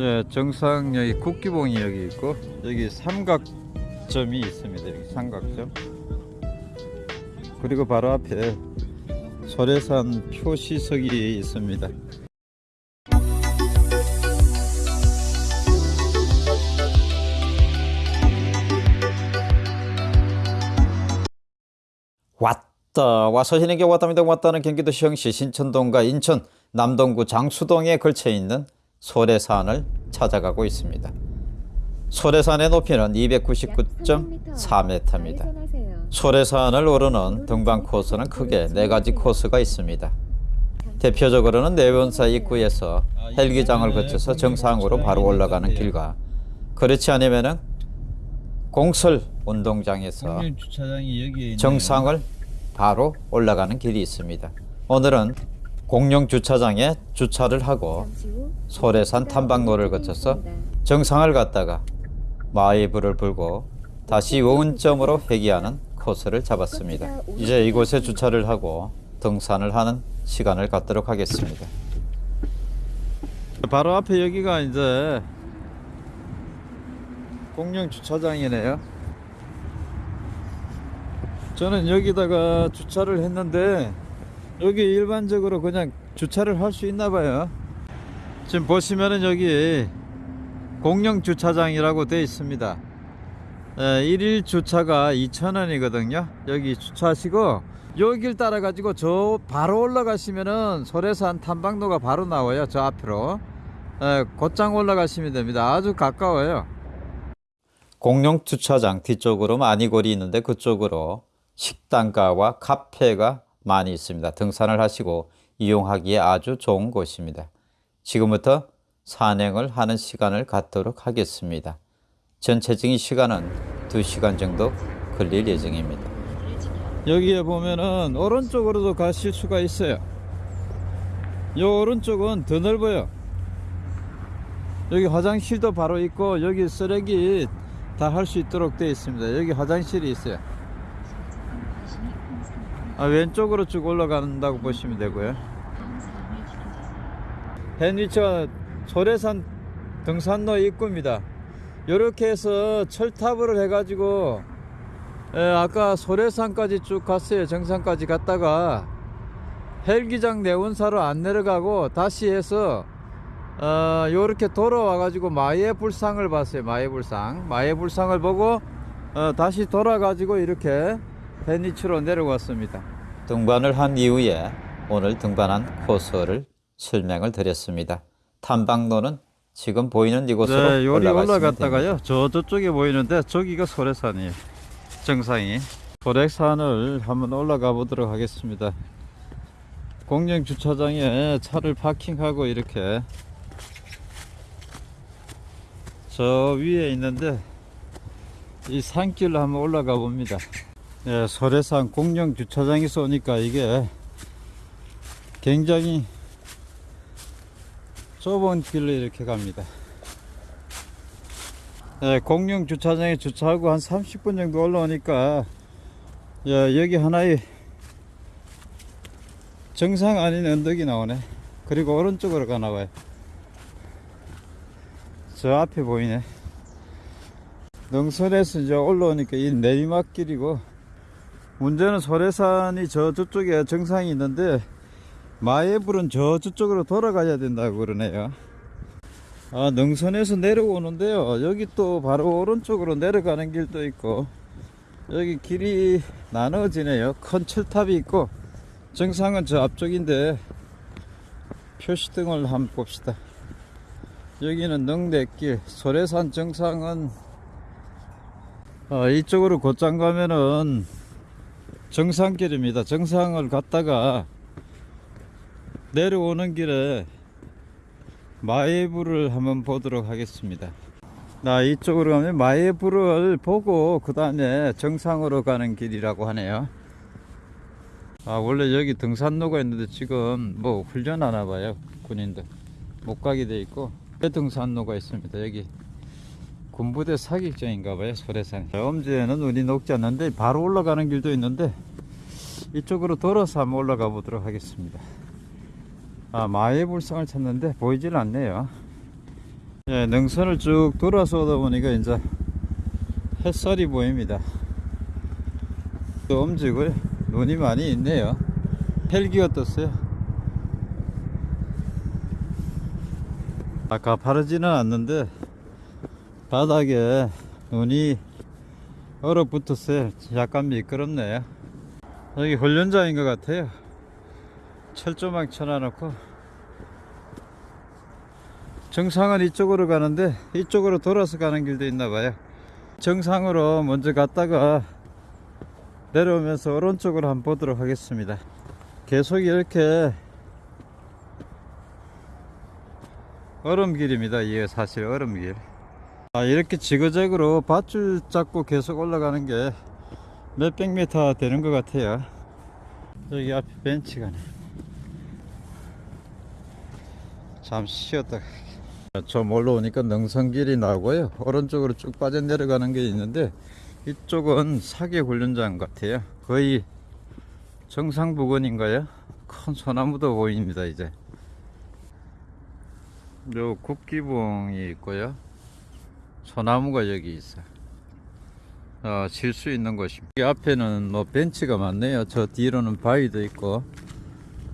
네, 정상 여기 국기봉이 여기 있고 여기 삼각점이 있습니다. 여기 삼각점. 그리고 바로 앞에 소래산 표시석이 있습니다. 왔다 와서 희는게 왔답니다 왔다는 경기도 시흥시 신천동과 인천 남동구 장수동에 걸쳐 있는 소래산을 찾아가고 있습니다. 소래산의 높이는 299.4m입니다. 소래산을 오르는 등반 코스는 크게 네 가지 코스가 있습니다. 대표적으로는 내원사 입구에서 헬기장을 거쳐서 정상으로 바로 올라가는 길과 그렇지 않으면은 공설 운동장에서. 정상을 바로 올라가는 길이 있습니다. 오늘은 공영 주차장에 주차를 하고 소래산 탐방로를 거쳐서 정상을 갔다가 마이브를 불고 다시 원점으로 회귀하는 코스를 잡았습니다. 이제 이곳에 주차를 하고 등산을 하는 시간을 갖도록 하겠습니다. 바로 앞에 여기가 이제 공영 주차장이네요. 저는 여기다가 주차를 했는데 여기 일반적으로 그냥 주차를 할 수 있나 봐요. 지금 보시면은 여기 공영 주차장이라고 되어 있습니다. 에, 일일 주차가 2,000원이거든요. 여기 주차하시고 여길 따라 가지고 저 바로 올라가시면은 소래산 탐방로가 바로 나와요. 저 앞으로. 에, 곧장 올라가시면 됩니다. 아주 가까워요. 공영 주차장 뒤쪽으로 많이 거리 있는데 그쪽으로 식당가와 카페가 많이 있습니다. 등산을 하시고 이용하기에 아주 좋은 곳입니다. 지금부터 산행을 하는 시간을 갖도록 하겠습니다. 전체적인 시간은 2시간 정도 걸릴 예정입니다. 여기에 보면은 오른쪽으로도 가실 수가 있어요. 요 오른쪽은 더 넓어요. 여기 화장실도 바로 있고 여기 쓰레기 다 할 수 있도록 되어 있습니다. 여기 화장실이 있어요. 아, 왼쪽으로 쭉 올라간다고 보시면 되고요. 헨리처 소래산 등산로 입구입니다. 이렇게 해서 철탑을 해 가지고 에, 아까 소래산까지 쭉 갔어요. 정상까지 갔다가 헬기장 내원사로 안 내려가고 다시 해서 어, 요렇게 돌아와 가지고 마의 불상을 봤어요. 마의 불상. 마의 불상을 보고 어, 다시 돌아 가지고 이렇게 베니츠로 내려왔습니다. 등반을 한 이후에 오늘 등반한 코스를 설명을 드렸습니다. 탐방로는 지금 보이는 이곳으로 네, 올라갔다가요. 저 저쪽에 보이는데 저기가 소래산이에요. 정상이. 소래산을 한번 올라가 보도록 하겠습니다. 공영 주차장에 차를 파킹하고 이렇게 저 위에 있는데 이 산길로 한번 올라가 봅니다. 예, 소래산 공영 주차장에서 오니까 이게 굉장히 좁은 길로 이렇게 갑니다. 예, 공영 주차장에 주차하고 한 30분 정도 올라오니까 야, 여기 하나의 정상 아닌 언덕이 나오네. 그리고 오른쪽으로 가나 봐요. 저 앞에 보이네. 능선에서 이제 올라오니까 이 내리막길이고 문제는 소래산이 저 저쪽에 정상이 있는데 마예불은 저 저쪽으로 돌아가야 된다고 그러네요. 아, 능선에서 내려오는데요. 여기 또 바로 오른쪽으로 내려가는 길도 있고, 여기 길이 나눠지네요. 큰 철탑이 있고, 정상은 저 앞쪽인데, 표시등을 한번 봅시다. 여기는 능대길, 소래산 정상은, 어, 이쪽으로 곧장 가면은 정상길입니다. 정상을 갔다가 내려오는 길에 마예부를 한번 보도록 하겠습니다. 나 이쪽으로 가면 마예부를 보고 그 다음에 정상으로 가는 길이라고 하네요. 아 원래 여기 등산로가 있는데 지금 뭐 훈련하나 봐요 군인들 못 가게 돼 있고 등산로가 있습니다 여기 군부대 사격장인가 봐요 소래산 엄지에는 눈이 녹지 않는데 바로 올라가는 길도 있는데 이쪽으로 돌아서 한번 올라가 보도록 하겠습니다 아, 마의 불상을 찾는데 보이질 않네요. 예, 능선을 쭉 돌아서 오다 보니까 이제 햇살이 보입니다. 또 엄지고요. 눈이 많이 있네요. 헬기가 떴어요. 아까 바르지는 않는데 바닥에 눈이 얼어붙었어요. 약간 미끄럽네요. 여기 훈련장인 것 같아요. 철조망 쳐놔놓고 정상은 이쪽으로 가는데 이쪽으로 돌아서 가는 길도 있나 봐요. 정상으로 먼저 갔다가 내려오면서 오른쪽으로 한번 보도록 하겠습니다. 계속 이렇게 얼음길입니다. 이게 사실 얼음길. 아, 이렇게 지그재그로 밧줄 잡고 계속 올라가는 게 몇백 미터 되는 것 같아요. 여기 앞에 벤치가 네 잠시 쉬었다가 좀 올라오니까 능선길이 나오고요. 오른쪽으로 쭉 빠져 내려가는 게 있는데 이쪽은 사계 훈련장 같아요. 거의 정상 부근인가요? 큰 소나무도 보입니다. 이제 요 국기봉이 있고요. 소나무가 여기 있어. 어, 쉴 수 있는 곳입니다. 이 앞에는 뭐 벤치가 많네요. 저 뒤로는 바위도 있고,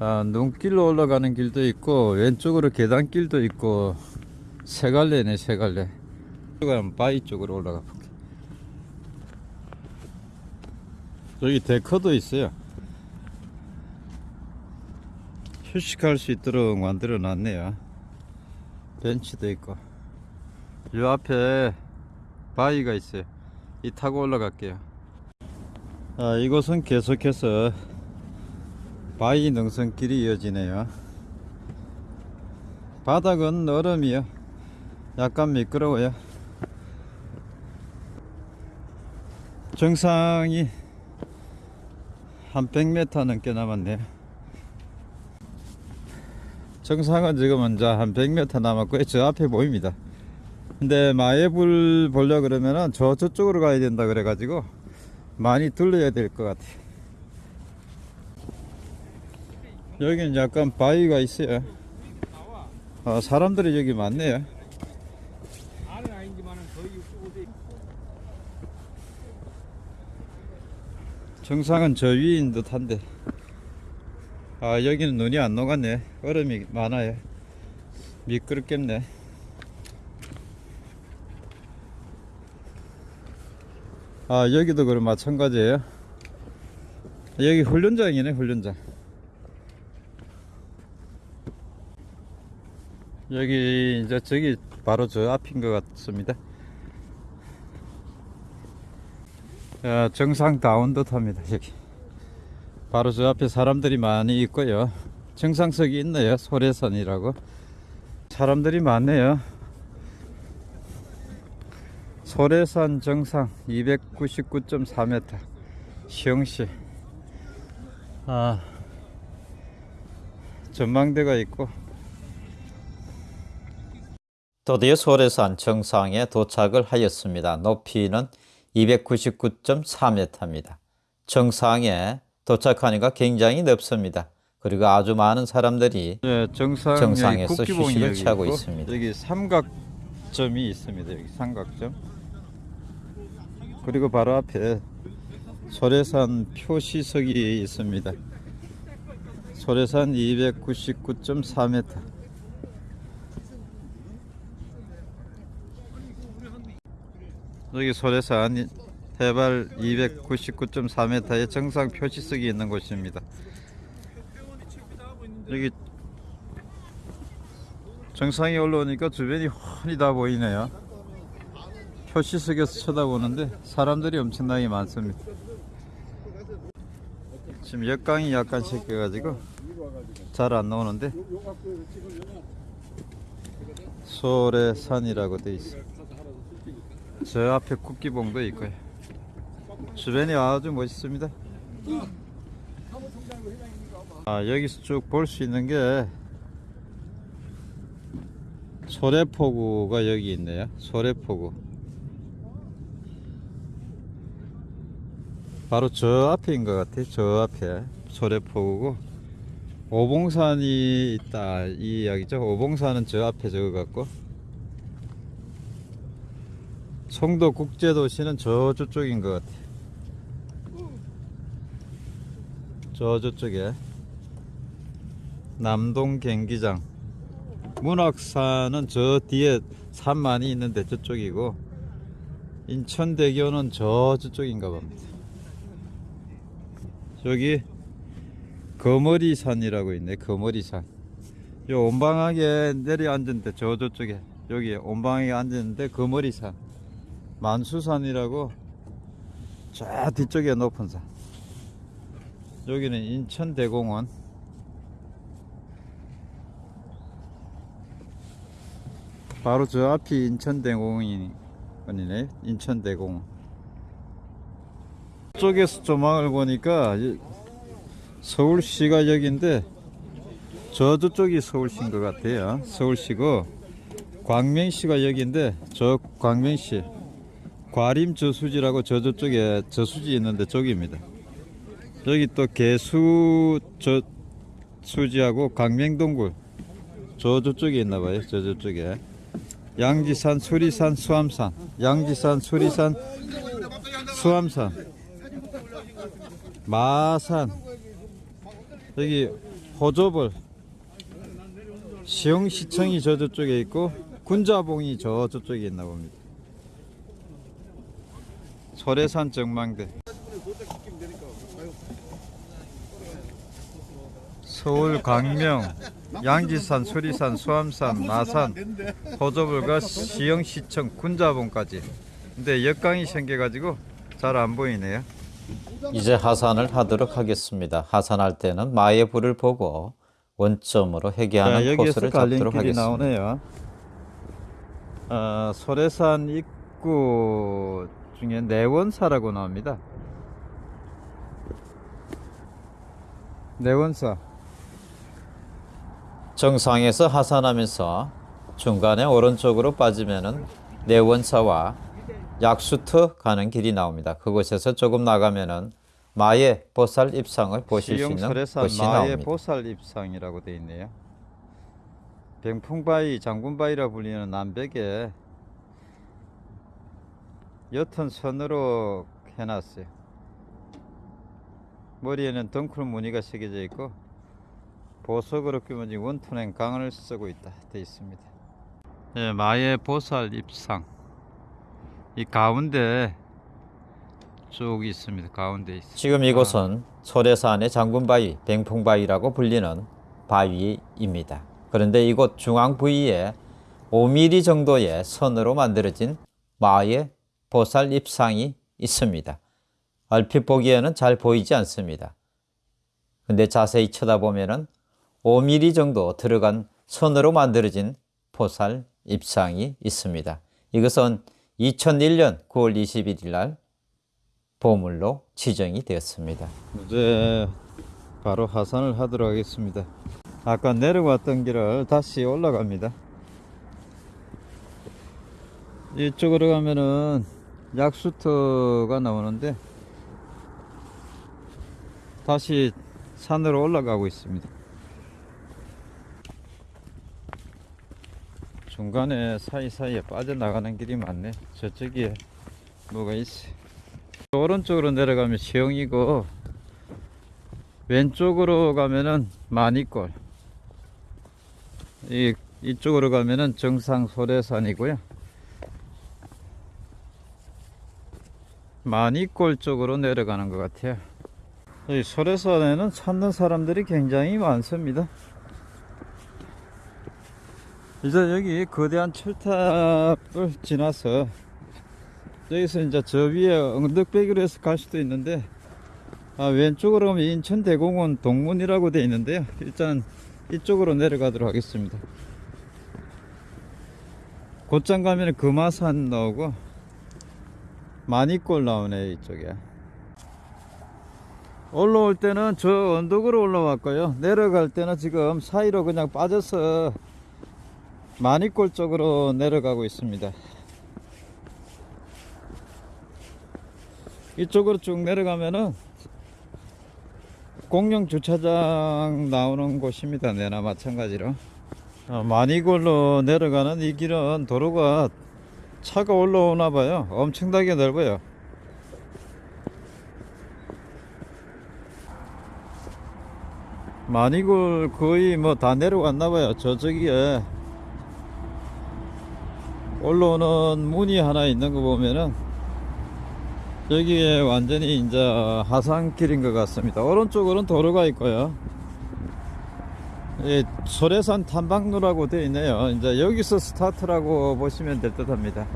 아, 눈길로 올라가는 길도 있고, 왼쪽으로 계단길도 있고, 세 갈래네, 세 갈래. 이쪽은 바위 쪽으로 올라가 볼게. 여기 데커도 있어요. 휴식할 수 있도록 만들어 놨네요. 벤치도 있고. 요 앞에 바위가 있어요. 이 타고 올라갈게요. 아, 이곳은 계속해서 바위 능선길이 이어지네요. 바닥은 얼음이요. 약간 미끄러워요. 정상이 한 100m 넘게 남았네요. 정상은 지금은 이제 한 100m 남았고요. 저 앞에 보입니다. 근데 마예불 보려 그러면은 저 저쪽으로 가야 된다 그래 가지고 많이 둘러야 될 것 같아요. 여기는 약간 바위가 있어요. 아, 사람들이 여기 많네요. 알은 아니지만은 거의 65대 정상은 저 위인 듯 한데. 아, 여기는 눈이 안 녹았네. 얼음이 많아요. 미끄럽겠네. 아, 여기도 그럼 마찬가지예요. 여기 훈련장이네, 훈련장. 여기 이제 저기 바로 저 앞인 것 같습니다. 야, 정상 다운 듯합니다 여기. 바로 저 앞에 사람들이 많이 있고요. 정상석이 있네요. 소래산이라고. 사람들이 많네요. 소래산 정상 299.4m 시흥시 아 전망대가 있고 드디어 소래산 정상에 도착을 하였습니다. 높이는 299.4m입니다. 정상에 도착하니까 굉장히 넓습니다. 그리고 아주 많은 사람들이 네, 정상 정상에서 국기봉이 휴식을 취하고 있고, 있습니다. 여기 삼각점이 있습니다. 여기 삼각점. 그리고 바로 앞에 소래산 표시석이 있습니다. 소래산 299.4m. 여기 소래산 해발 299.4m의 정상 표시석이 있는 곳입니다. 여기 정상에 올라오니까 주변이 훤히 다 보이네요. 표시석에서 쳐다보는데 사람들이 엄청나게 많습니다. 지금 역광이 약간 섞여가지고 잘 안 나오는데 소래 산이라고 돼 있어. 저 앞에 국기봉도 있고요. 주변이 아주 멋있습니다. 아, 여기서 쭉 볼 수 있는 게 소래포구가 여기 있네요. 소래포구. 바로 저 앞에인 것 같아요. 저 앞에 소래포구고 오봉산이 있다 이 이야기죠. 오봉산은 저 앞에 저거 같고 송도 국제도시는 저 저쪽인 것 같아. 저 저쪽에 남동 경기장. 문학산은 저 뒤에 산 많이 있는데 저쪽이고 인천대교는 저 저쪽인가 봅니다. 저기 거머리산이라고 있네. 거머리산. 요 온방하게 내려앉은데 저 저쪽에 여기 온방하게 앉았는데 거머리산 만수산이라고 저 뒤쪽에 높은 산 여기는 인천대공원 바로 저 앞이 인천대공원이네 인천대공원 쪽에서 조망을 보니까 이- 서울시가 여기인데 저 저쪽이 서울시인 것 같아요. 서울시고 광명시가 여기인데 저 광명시 과림 저수지라고 저 저쪽에 저수지 있는데 저기입니다. 여기 또 개수 저 수지하고 광명동굴 저 저쪽에 있나 봐요. 저 저쪽에 양지산, 수리산, 수암산, 양지산, 수리산, 수암산, 마산 여기 호조벌 시흥시청이 저 저쪽에 있고 군자봉이 저 저쪽에 있나 봅니다. 소래산 정망대 서울 광명 양지산 수리산 수암산 마산 호조벌과 시흥시청 군자봉까지 근데 역강이 생겨가지고 잘 안 보이네요. 이제 하산을 하도록 하겠습니다. 하산할 때는 마의 불을 보고 원점으로 회귀하는 자, 코스를 잡도록 하겠습니다. 나오네요. 어, 소래산 입구 중에 내원사라고 나옵니다. 내원사. 정상에서 하산하면서 중간에 오른쪽으로 빠지면은 내원사와 약수터 가는 길이 나옵니다. 그곳에서 조금 나가면은 마의 보살 입상을 보실 수 있는 곳이 마의 나옵니다. 보살 입상이라고 되어 있네요. 병풍바위, 장군바위라 불리는 남백에 옅은 선으로 해놨어요. 머리에는 덩쿨 무늬가 새겨져 있고 보석으로 끼면 원톤행 강을 쓰고 있다 되어 있습니다. 네, 마의 보살 입상 이 가운데 쭉 있습니다. 가운데 있어요. 지금 이곳은 소래산의 장군바위, 뱅풍바위라고 불리는 바위입니다. 그런데 이곳 중앙 부위에 5mm 정도의 선으로 만들어진 마의 보살 입상이 있습니다. 얼핏 보기에는 잘 보이지 않습니다. 근데 자세히 쳐다보면은 5mm 정도 들어간 선으로 만들어진 보살 입상이 있습니다. 이것은 2001년 9월 21일 날 보물로 지정이 되었습니다. 이제 바로 하산을 하도록 하겠습니다. 아까 내려왔던 길을 다시 올라갑니다. 이쪽으로 가면은 약수터가 나오는데 다시 산으로 올라가고 있습니다. 중간에 사이사이에 빠져나가는 길이 많네. 저쪽에 뭐가 있어. 오른쪽으로 내려가면 시흥이고 왼쪽으로 가면은 마니골 이 이쪽으로 가면은 정상 소래산이고요. 마니골 쪽으로 내려가는 것 같아요. 이 소래산에는 찾는 사람들이 굉장히 많습니다. 이제 여기 거대한 철탑을 지나서 여기서 이제 저 위에 엉덕배기로 해서 갈 수도 있는데 아, 왼쪽으로 가면 인천대공원 동문이라고 되어 있는데요. 일단 이쪽으로 내려가도록 하겠습니다. 곧장 가면 금화산 나오고 마니골 나오네 이쪽에. 올라올 때는 저 언덕으로 올라왔고요. 내려갈 때는 지금 사이로 그냥 빠져서 마니골 쪽으로 내려가고 있습니다. 이쪽으로 쭉 내려가면은 공영 주차장 나오는 곳입니다. 내나 마찬가지로. 어, 마니골로 내려가는 이 길은 도로가 차가 올라오나 봐요. 엄청나게 넓어요. 마니골 거의 뭐 다 내려왔나 봐요. 저쪽에 올라오는 문이 하나 있는 거 보면은 여기에 완전히 이제 하산길인 것 같습니다. 오른쪽으로는 도로가 있고요. 이 소래산 탐방로라고 되어 있네요. 이제 여기서 스타트라고 보시면 될 듯 합니다.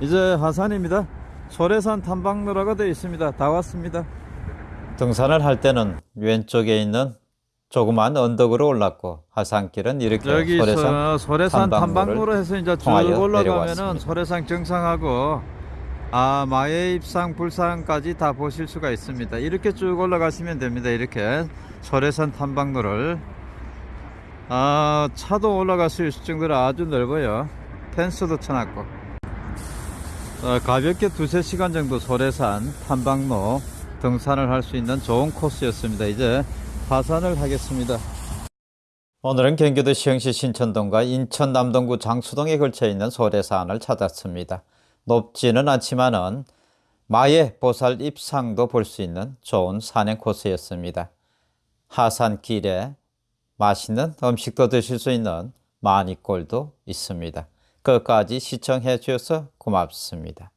이제 하산입니다. 소래산 탐방로라고 되어 있습니다. 다 왔습니다. 등산을 할 때는 왼쪽에 있는 조그만 언덕으로 올랐고 하산길은 이렇게 여기서 소래산 탐방로로 해서 이제 쭉 올라가면은. 소래산 정상하고 아 마의 입상 불상까지 다 보실 수가 있습니다. 이렇게 쭉 올라가시면 됩니다. 이렇게 소래산 탐방로를 아 차도 올라갈 수 있을 정도로 아주 넓어요. 펜스도 쳐놨고 어, 가볍게 두세 시간 정도 소래산 탐방로 등산을 할 수 있는 좋은 코스였습니다. 이제 하산을 하겠습니다. 오늘은 경기도 시흥시 신천동과 인천 남동구 장수동에 걸쳐 있는 소래산을 찾았습니다. 높지는 않지만은 마의 보살 입상도 볼 수 있는 좋은 산행 코스였습니다. 하산길에 맛있는 음식도 드실 수 있는 마니골도 있습니다. 끝까지 시청해 주셔서 고맙습니다.